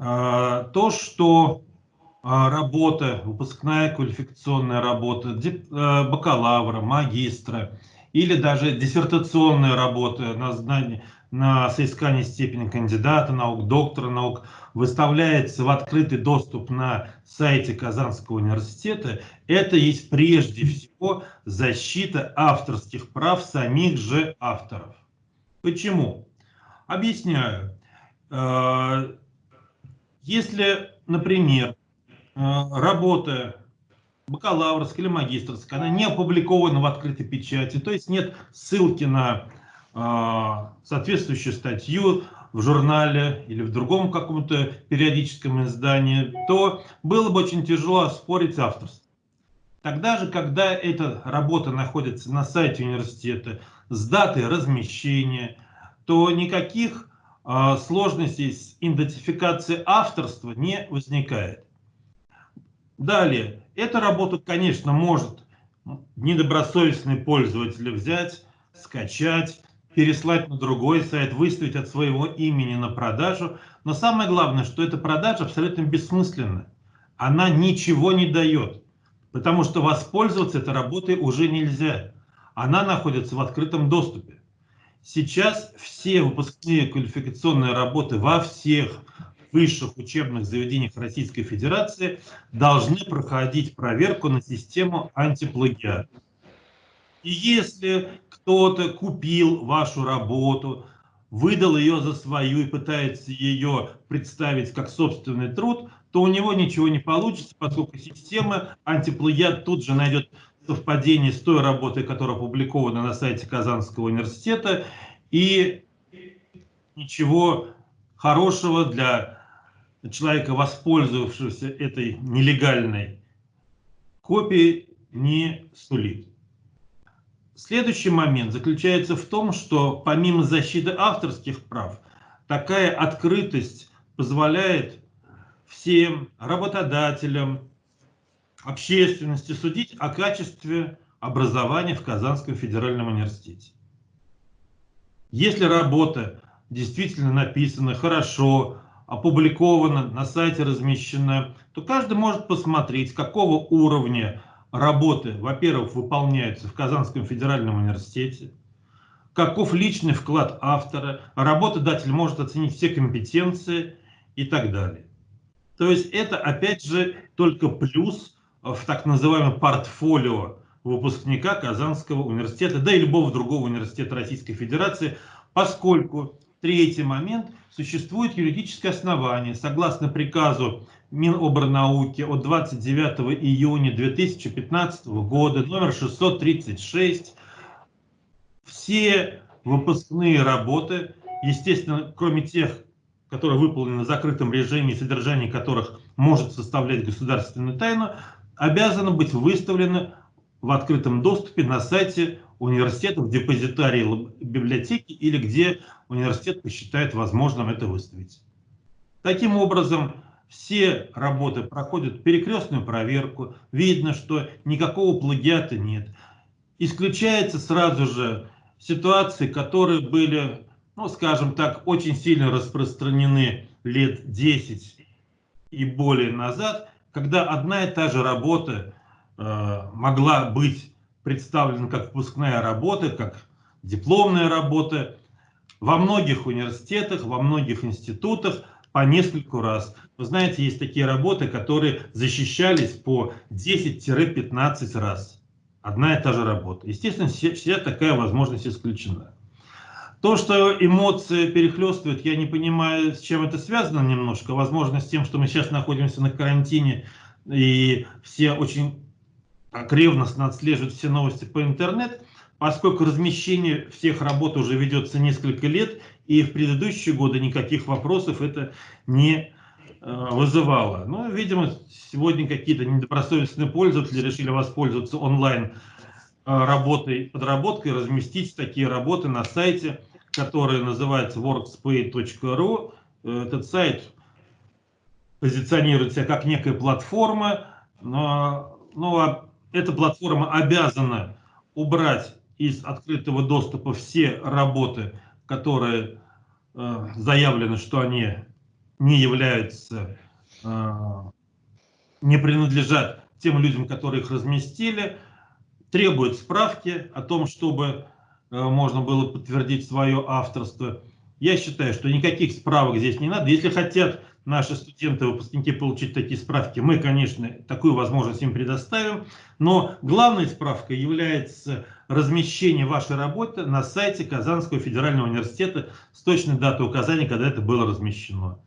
А, то, что а, работа, выпускная квалификационная работа а, бакалавра, магистра или даже диссертационная работа на, знание, на соискание степени кандидата наук, доктора наук выставляется в открытый доступ на сайте Казанского университета, это есть прежде всего защита авторских прав самих же авторов. Почему? Объясняю. Если, например, э, работа бакалаврская или магистрская, она не опубликована в открытой печати, то есть нет ссылки на э, соответствующую статью в журнале или в другом каком-то периодическом издании, то было бы очень тяжело оспорить авторство. Тогда же, когда эта работа находится на сайте университета с датой размещения, то никаких сложностей с идентификацией авторства не возникает. Далее, эту работу, конечно, может недобросовестный пользователь взять, скачать, переслать на другой сайт, выставить от своего имени на продажу. Но самое главное, что эта продажа абсолютно бессмысленна. Она ничего не дает, потому что воспользоваться этой работой уже нельзя. Она находится в открытом доступе. Сейчас все выпускные квалификационные работы во всех высших учебных заведениях Российской Федерации должны проходить проверку на систему антиплагиат. И если кто-то купил вашу работу, выдал ее за свою и пытается ее представить как собственный труд, то у него ничего не получится, поскольку система антиплагиат тут же найдет совпадение с той работой, которая опубликована на сайте Казанского университета, и ничего хорошего для человека, воспользовавшегося этой нелегальной копией, не сулит. Следующий момент заключается в том, что помимо защиты авторских прав, такая открытость позволяет всем работодателям, общественности судить о качестве образования в Казанском федеральном университете. Если работа действительно написана хорошо, опубликована, на сайте размещена, то каждый может посмотреть, какого уровня работы, во-первых, выполняются в Казанском федеральном университете, каков личный вклад автора, работодатель может оценить все компетенции и так далее. То есть это, опять же, только плюс в так называемом портфолио выпускника Казанского университета, да и любого другого университета Российской Федерации, поскольку третий момент, существует юридическое основание, согласно приказу Миноборнауки от 29 июня 2015 года, номер 636, все выпускные работы, естественно, кроме тех, которые выполнены в закрытом режиме, содержание которых может составлять государственную тайну, обязаны быть выставлены в открытом доступе на сайте университета, в депозитарии библиотеки или где университет посчитает возможным это выставить. Таким образом, все работы проходят перекрестную проверку, видно, что никакого плагиата нет. Исключается сразу же ситуации, которые были, ну скажем так, очень сильно распространены лет 10 и более назад, когда одна и та же работа э, могла быть представлена как выпускная работа, как дипломная работа во многих университетах, во многих институтах по нескольку раз. Вы знаете, есть такие работы, которые защищались по 10-15 раз. Одна и та же работа. Естественно, вся такая возможность исключена. То, что эмоции перехлестывают, я не понимаю, с чем это связано немножко. Возможно, с тем, что мы сейчас находимся на карантине, и все очень ревностно отслеживают все новости по интернету, поскольку размещение всех работ уже ведется несколько лет, и в предыдущие годы никаких вопросов это не э, вызывало. Но, видимо, сегодня какие-то недобросовестные пользователи решили воспользоваться онлайн э, работой, подработкой, разместить такие работы на сайте который называется workspay.ru. Этот сайт позиционирует себя как некая платформа, но, но эта платформа обязана убрать из открытого доступа все работы, которые э, заявлены, что они не являются, не принадлежат тем людям, которые их разместили, требует справки о том, чтобы можно было подтвердить свое авторство. Я считаю, что никаких справок здесь не надо. Если хотят наши студенты, выпускники получить такие справки, мы, конечно, такую возможность им предоставим. Но главной справкой является размещение вашей работы на сайте Казанского федерального университета с точной датой указания, когда это было размещено.